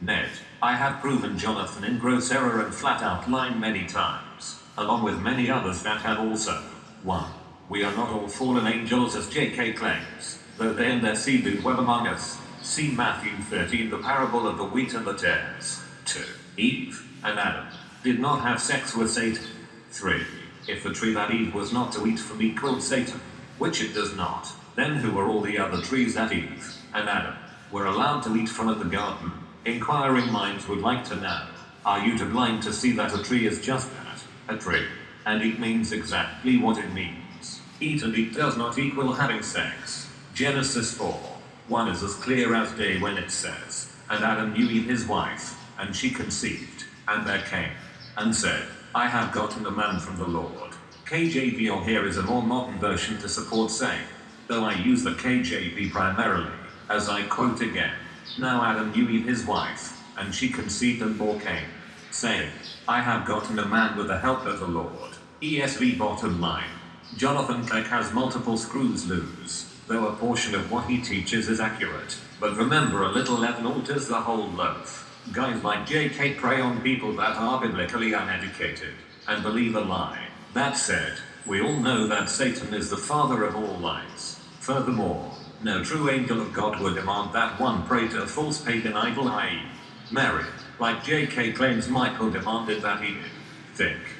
Ned, I have proven Jonathan in gross error and flat out lying many times, along with many others that have also. 1. We are not all fallen angels as J.K. claims, though they and their seed do dwell among us. See Matthew 13, the parable of the wheat and the tares. 2. Eve and Adam did not have sex with Satan. 3. If the tree that Eve was not to eat from equaled Satan, which it does not, then who were all the other trees that Eve and Adam were allowed to eat from at the garden? Inquiring minds would like to know. Are you too blind to see that a tree is just that, a tree? And eat means exactly what it means. Eat and eat does not equal having sex. Genesis 4. 1 is as clear as day when it says, And Adam knew Eve his wife, and she conceived, and there came, and said, I have gotten a man from the Lord. KJV or here is a more modern version to support saying, though I use the KJV primarily, as I quote again. Now Adam knew Eve his wife, and she conceived and bore Cain, saying, I have gotten a man with the help of the Lord. ESV bottom line. Jonathan Kleck has multiple screws loose, though a portion of what he teaches is accurate. But remember a little leaven alters the whole loaf. Guys like JK prey on people that are biblically uneducated, and believe a lie. That said, we all know that Satan is the father of all lies. Furthermore, no true angel of God would demand that one pray to a false pagan idol i.e. Mary, like J.K. claims Michael demanded that he. Think.